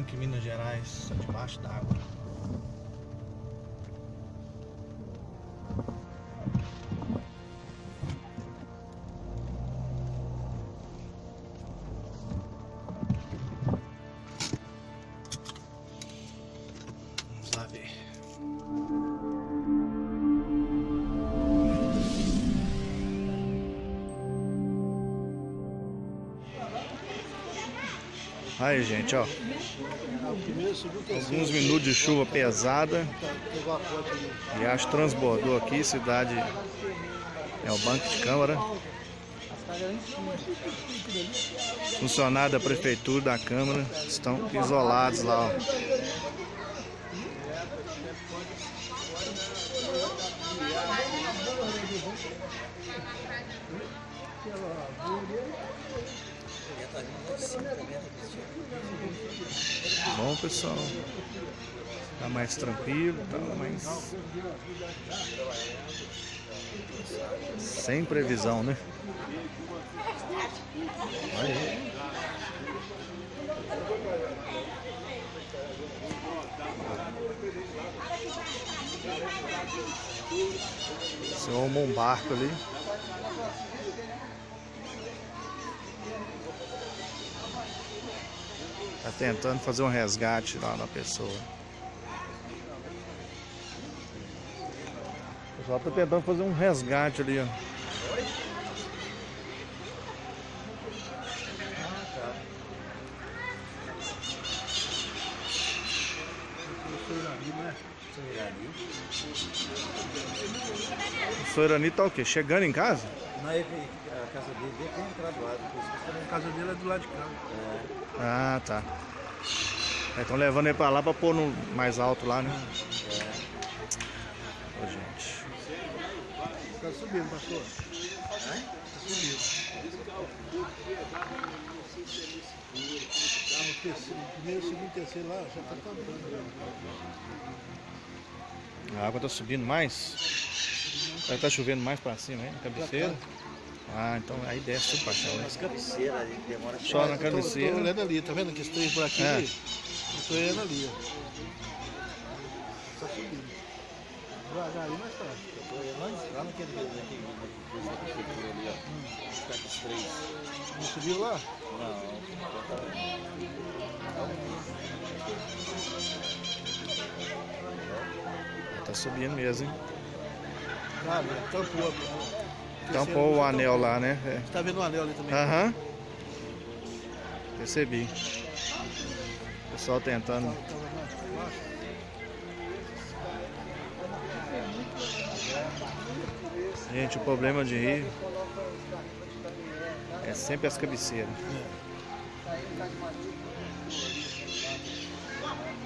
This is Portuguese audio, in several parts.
Banco Minas Gerais, debaixo d'água. Aí, gente, ó. Alguns minutos de chuva pesada. Riacho transbordou aqui, cidade é o Banco de Câmara. Funcionários da prefeitura, da Câmara, estão isolados lá. Ó. Bom, pessoal. Tá mais tranquilo, tá mais. Sem previsão, né? Olha aí. Você um barco ali. Tentando fazer um resgate lá na pessoa. O pessoal tá tentando fazer um resgate ali, ó. O senhor Irani tá o quê? Chegando em casa? Não, ele, a casa dele é tem entrado lá, A casa dele é do lado de cá. É, Ah, tá. Estão levando ele pra lá pra pôr no mais alto lá, né? Ô, gente. Tá subindo, pastor. Tá subindo. Primeiro, segundo, terceiro lá, já tá acabando. A água tá subindo mais? Aí tá chovendo mais pra cima, hein? Na cabeceira? Ah, então aí desce tudo pra chão, né? cabeceiras ali, demora Só na Eu tô- cabeceira. Tô olhando ali, tá vendo que por aqui? É. ali? Eu tô olhando ali, ó. Tá subindo. Devagarinho, mas tá. Lá, lá naquele, naquele, naquele coisa da prefeitura ali, ó. Os caras três. Não subiu lá? Não, Tá subindo mesmo, hein? Cara, tampou. ó. Tampou o anel lá, né? É. Você tá vendo o anel ali também? Aham. Percebi. Pessoal tentando. Gente, o problema de rio é sempre as cabeceiras.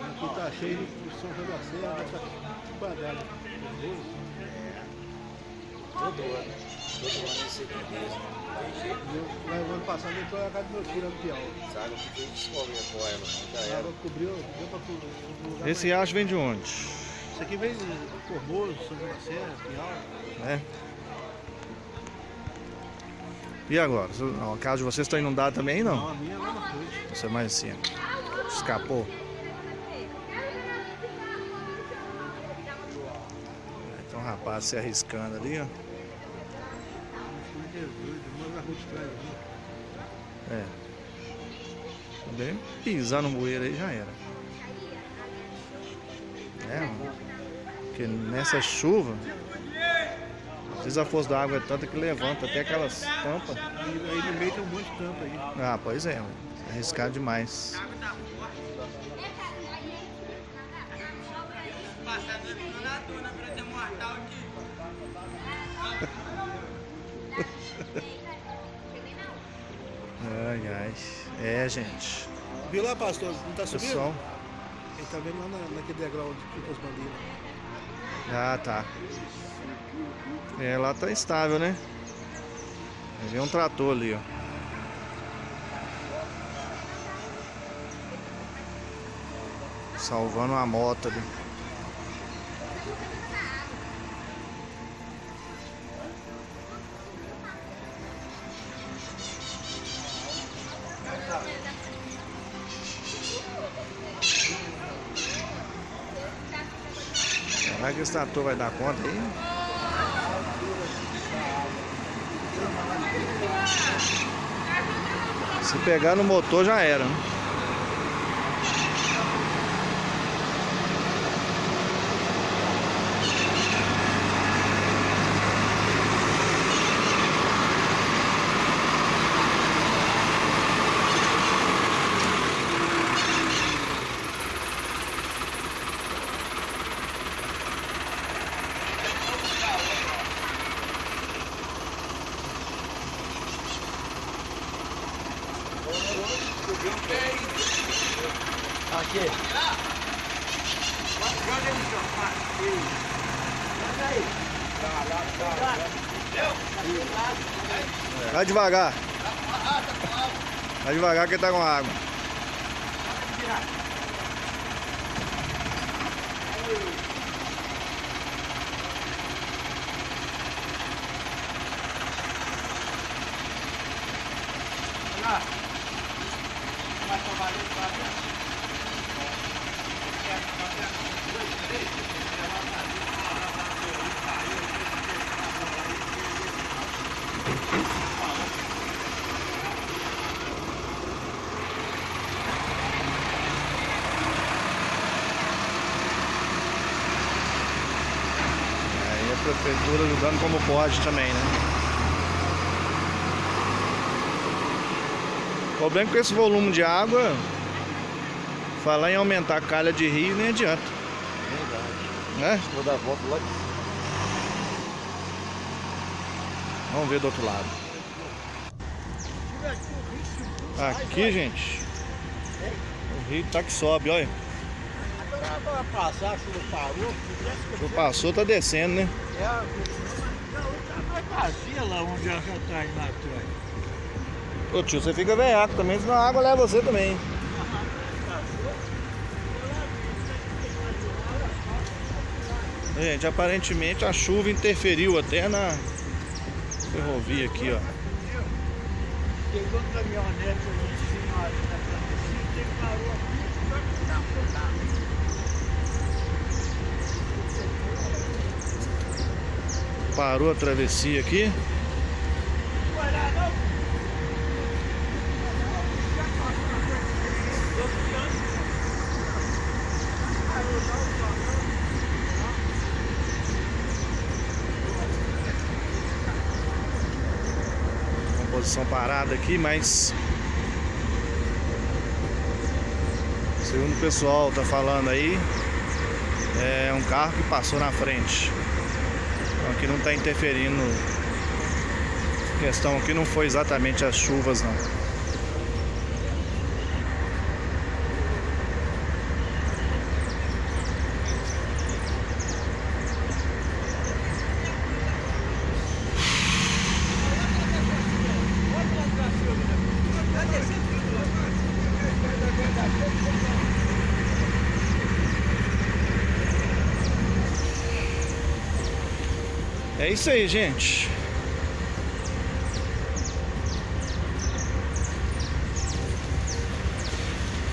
Aqui tá cheio de São João da Serra, tá badado. Todo ano. Todo ano mesmo. Tem jeito. Mas o ano passado eu tô na casa do meu filho, lá no Piau. Sabe que a gente descobre a não já A era. água cobriu, deu pra cobrir. lugar Esse mais- riacho vem de onde? Isso aqui vem de Formoso, São João da Serra, Piau. Né? E agora? A casa de vocês está inundada também, não? Não, a minha é a mesma coisa. Você é mais assim. Escapou. Então, rapaz se arriscando ali, ó. Meu Jesus, uma rua de trás ali. É. Também pisar no bueiro aí já era. É, mano. Porque nessa chuva, às vezes a força da água é tanta que levanta até aquelas tampas. Aí, aí no meio tem um monte de tampa aí. Ah, pois é, mano. É arriscado demais. Ai, ai. É, gente. Viu lá, pastor? Não tá subindo? Pessoal. Ele tá vendo lá na, naquele degrau onde fica as bandeiras. Ah, tá. É, lá tá estável, né? Ver um trator ali, ó. Salvando uma moto ali. Que esse trator vai dar conta aí. Se pegar no motor já era. Né? Devagar. Vai devagar que tá com água a prefeitura ajudando como pode também, né? O problema é que com esse volume de água, falar em aumentar a calha de rio nem adianta, Verdade. né? Vou dar a volta lá de cima. Vamos ver do outro lado. Aqui, gente, o rio tá que sobe, olha. Agora vai passar, a chuva parou. O passou, tá descendo, né? É, vai vazia lá onde ela já tá indo atrás. Ô tio, você fica veiaco também, senão a água leva você também. Gente, aparentemente a chuva interferiu até na ferrovia aqui, ó. Pegou caminhonete ali em cima ali na travessia, parou aqui, só que não dá pra Parou a travessia aqui. Composição parada aqui, mas segundo o pessoal tá falando aí, é um carro que passou na frente. Aqui não tá interferindo. A questão aqui não foi exatamente as chuvas não. É isso aí, gente.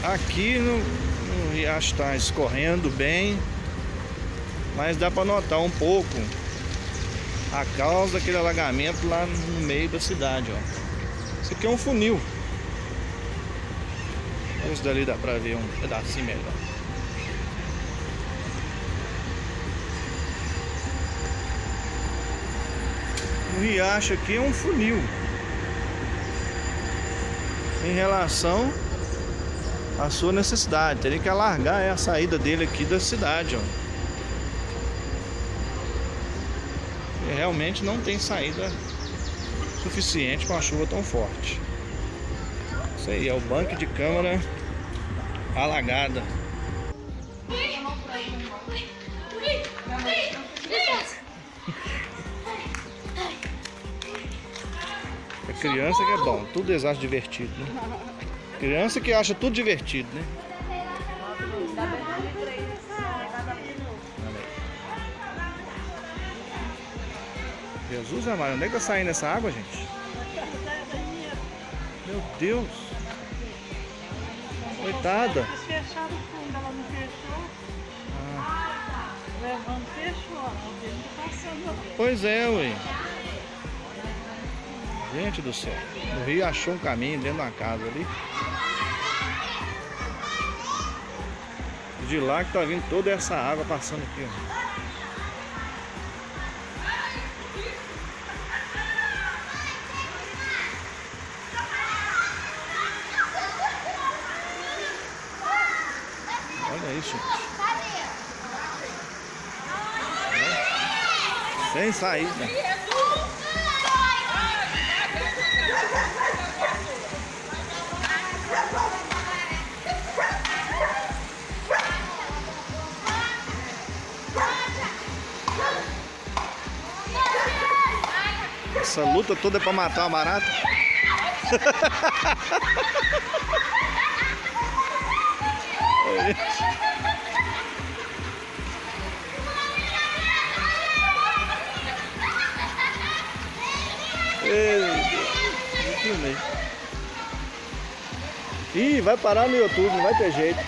Aqui no, no riacho está escorrendo bem, mas dá para notar um pouco a causa daquele alagamento lá no meio da cidade, ó. Isso aqui é um funil. Esse dali dá para ver um pedacinho melhor. Riacho aqui é um funil em relação à sua necessidade. Teria que alargar a saída dele aqui da cidade, ó. E realmente não tem saída suficiente com a chuva tão forte. Isso aí é o banco de câmara alagada. É criança que é bom, tudo eles acham divertido, né? Criança que acha tudo divertido, né? Jesus amado, onde é que tá saindo essa água, gente? Meu Deus! Coitada! Fecharam o fundo, ela não fechou. levando fechou, não passando. Pois é, ué. Gente do céu. O rio achou um caminho dentro da casa ali. De lá que tá vindo toda essa água passando aqui, ó. Olha isso. Sem saída. Essa luta toda é pra matar uma barata. Ih, vai parar no YouTube, não vai ter jeito.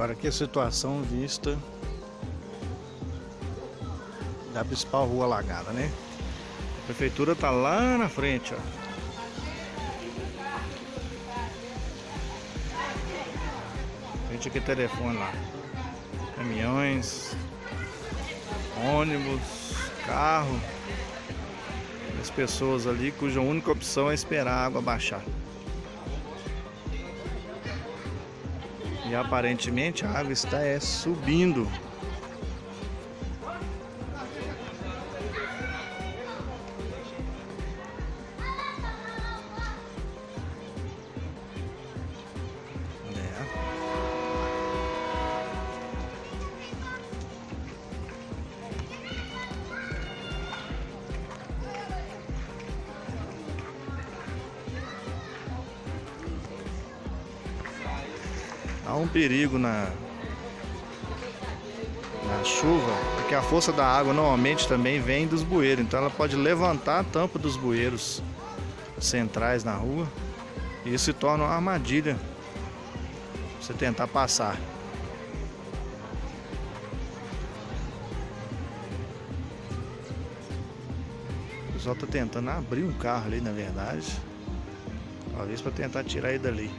Agora aqui a situação vista da principal rua alagada, né? A prefeitura tá lá na frente, ó. Frente aqui telefone lá. Caminhões, ônibus, carro. As pessoas ali cuja única opção é esperar a água baixar. E aparentemente a água está é, subindo. Um perigo na, na chuva, porque a força da água normalmente também vem dos bueiros, então ela pode levantar a tampa dos bueiros centrais na rua e isso se torna uma armadilha você tentar passar. O pessoal tá tentando abrir um carro ali, na verdade. Talvez para tentar tirar ele dali.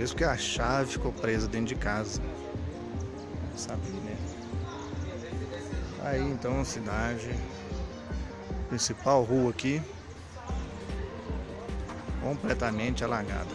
Talvez porque a chave ficou presa dentro de casa. Sabe, né? Aí então a cidade. Principal rua aqui. Completamente alagada.